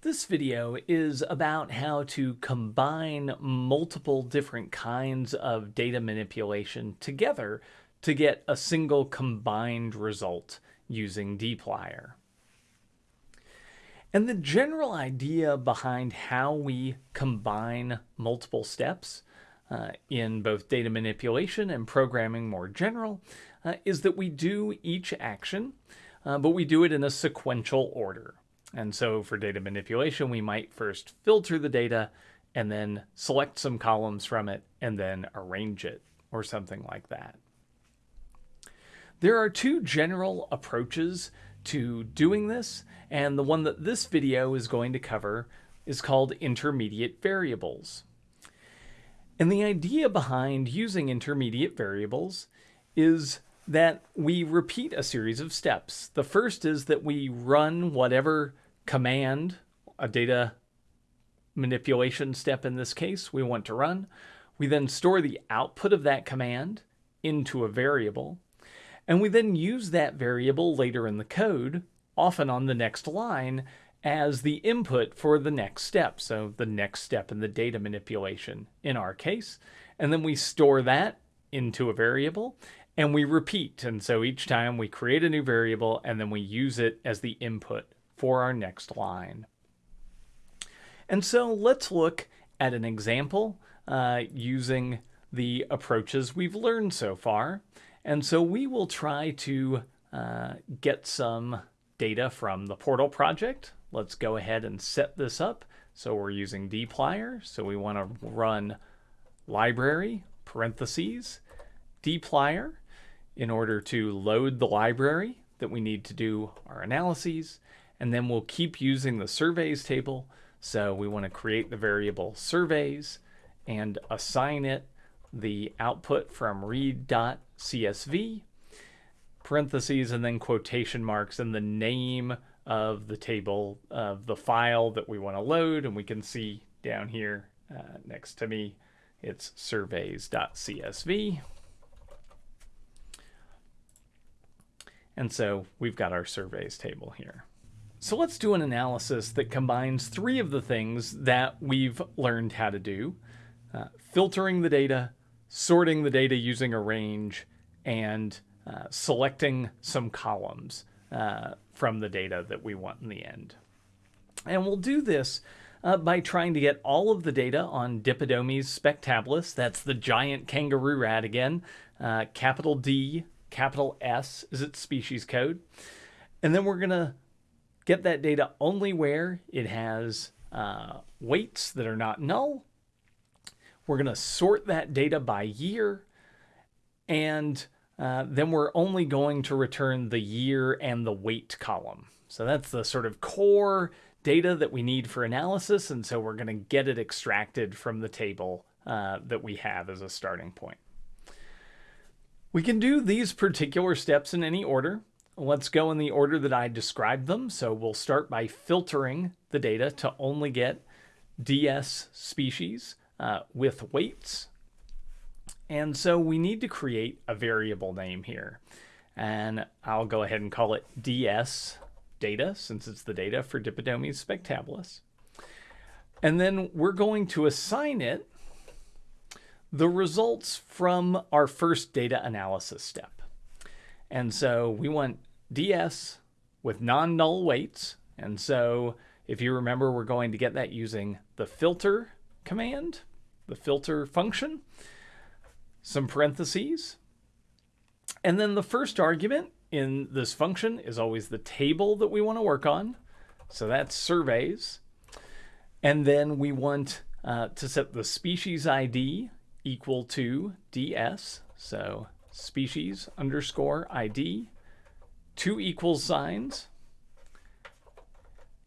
This video is about how to combine multiple different kinds of data manipulation together to get a single combined result using dplyr. And the general idea behind how we combine multiple steps uh, in both data manipulation and programming more general uh, is that we do each action, uh, but we do it in a sequential order. And so for data manipulation, we might first filter the data and then select some columns from it and then arrange it or something like that. There are two general approaches to doing this, and the one that this video is going to cover is called intermediate variables. And the idea behind using intermediate variables is that we repeat a series of steps. The first is that we run whatever command, a data manipulation step in this case, we want to run. We then store the output of that command into a variable, and we then use that variable later in the code, often on the next line, as the input for the next step. So the next step in the data manipulation in our case. And then we store that into a variable and we repeat. And so each time we create a new variable and then we use it as the input for our next line. And so let's look at an example uh, using the approaches we've learned so far. And so we will try to uh, get some data from the portal project. Let's go ahead and set this up. So we're using dplyr. So we want to run library parentheses dplyr in order to load the library that we need to do our analyses. And then we'll keep using the surveys table. So we want to create the variable surveys and assign it the output from read.csv, parentheses, and then quotation marks and the name of the table of the file that we want to load. And we can see down here uh, next to me, it's surveys.csv. And so we've got our surveys table here. So let's do an analysis that combines three of the things that we've learned how to do. Uh, filtering the data, sorting the data using arrange, and uh, selecting some columns uh, from the data that we want in the end. And we'll do this uh, by trying to get all of the data on Dipodomys spectabilis. That's the giant kangaroo rat again. Uh, capital D, capital S is its species code. And then we're going to get that data only where it has uh, weights that are not null. We're going to sort that data by year. And uh, then we're only going to return the year and the weight column. So that's the sort of core data that we need for analysis. And so we're going to get it extracted from the table uh, that we have as a starting point. We can do these particular steps in any order. Let's go in the order that I described them. So we'll start by filtering the data to only get DS species uh, with weights. And so we need to create a variable name here. And I'll go ahead and call it DS data, since it's the data for Dipodomys spectabilis. And then we're going to assign it the results from our first data analysis step. And so we want ds with non-null weights. And so if you remember, we're going to get that using the filter command, the filter function, some parentheses. And then the first argument in this function is always the table that we want to work on. So that's surveys. And then we want uh, to set the species ID equal to ds. So species underscore ID two equals signs,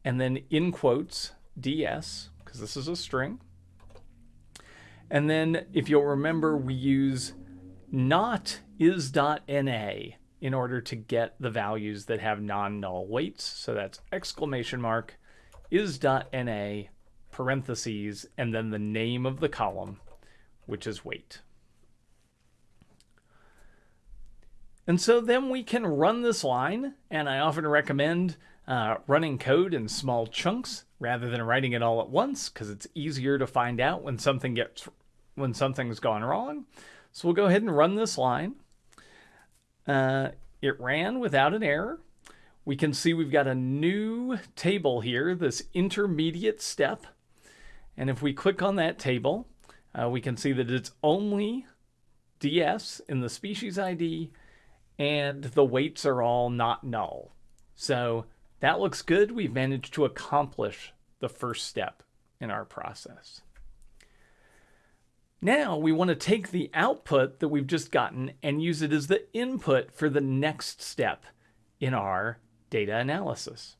and then in quotes, ds, because this is a string. And then if you'll remember, we use not is.na in order to get the values that have non-null weights. So that's exclamation mark is.na parentheses and then the name of the column, which is weight. And so then we can run this line, and I often recommend uh, running code in small chunks rather than writing it all at once because it's easier to find out when something gets when something's gone wrong. So we'll go ahead and run this line. Uh, it ran without an error. We can see we've got a new table here, this intermediate step. And if we click on that table, uh, we can see that it's only DS in the species ID and the weights are all not null. So that looks good. We've managed to accomplish the first step in our process. Now we want to take the output that we've just gotten and use it as the input for the next step in our data analysis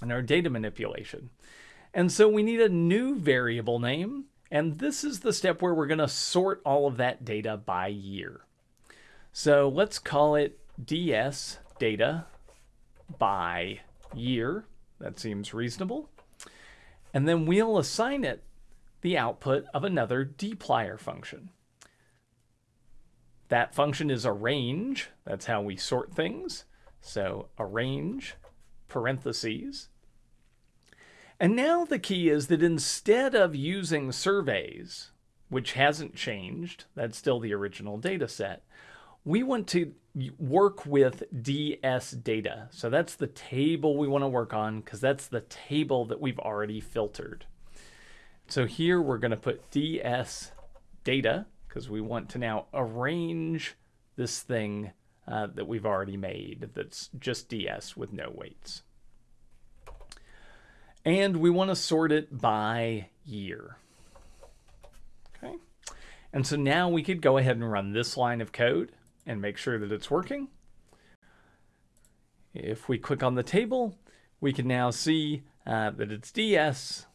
and our data manipulation. And so we need a new variable name. And this is the step where we're going to sort all of that data by year. So let's call it ds data by year. That seems reasonable. And then we'll assign it the output of another dplyr function. That function is arrange. That's how we sort things. So arrange parentheses. And now the key is that instead of using surveys, which hasn't changed, that's still the original data set, we want to work with DS data. So that's the table we want to work on because that's the table that we've already filtered. So here we're going to put DS data because we want to now arrange this thing uh, that we've already made that's just DS with no weights. And we want to sort it by year. Okay. And so now we could go ahead and run this line of code and make sure that it's working. If we click on the table, we can now see uh, that it's DS.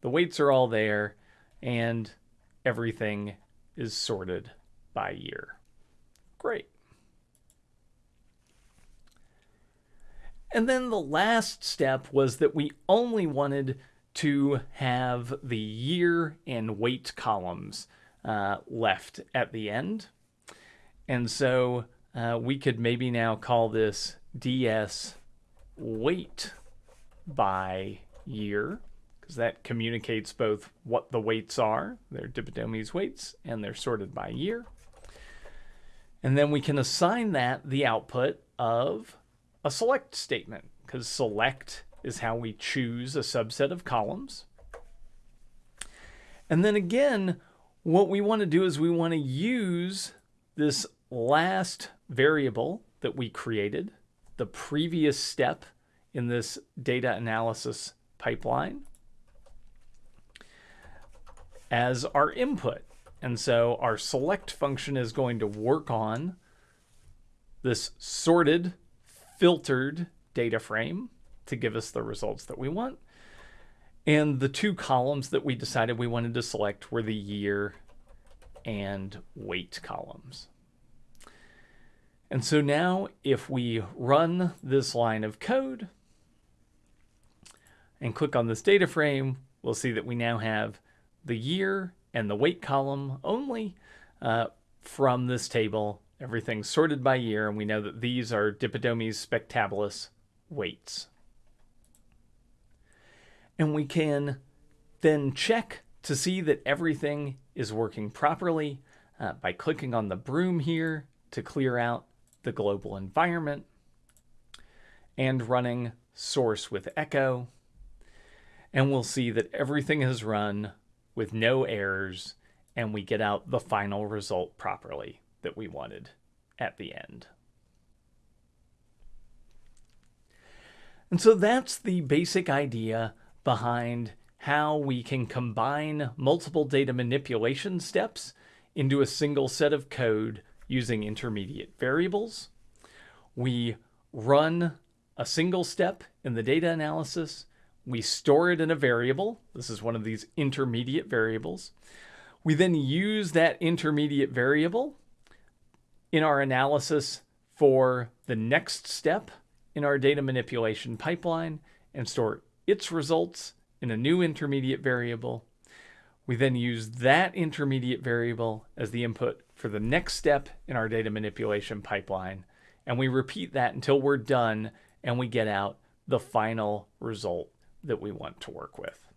The weights are all there and everything is sorted by year. Great. And then the last step was that we only wanted to have the year and weight columns uh, left at the end. And so uh, we could maybe now call this DS weight by year because that communicates both what the weights are, they're Dipodomys weights, and they're sorted by year. And then we can assign that the output of a select statement because select is how we choose a subset of columns. And then again, what we want to do is we want to use this last variable that we created, the previous step in this data analysis pipeline, as our input. And so our select function is going to work on this sorted, filtered data frame to give us the results that we want. And the two columns that we decided we wanted to select were the year and weight columns. And so now if we run this line of code and click on this data frame, we'll see that we now have the year and the weight column only uh, from this table. Everything's sorted by year, and we know that these are Dipodomys spectabilis weights. And we can then check to see that everything is working properly uh, by clicking on the broom here to clear out the global environment, and running source with echo. And we'll see that everything has run with no errors and we get out the final result properly that we wanted at the end. And so that's the basic idea behind how we can combine multiple data manipulation steps into a single set of code using intermediate variables. We run a single step in the data analysis. We store it in a variable. This is one of these intermediate variables. We then use that intermediate variable in our analysis for the next step in our data manipulation pipeline and store its results in a new intermediate variable. We then use that intermediate variable as the input for the next step in our data manipulation pipeline. And we repeat that until we're done and we get out the final result that we want to work with.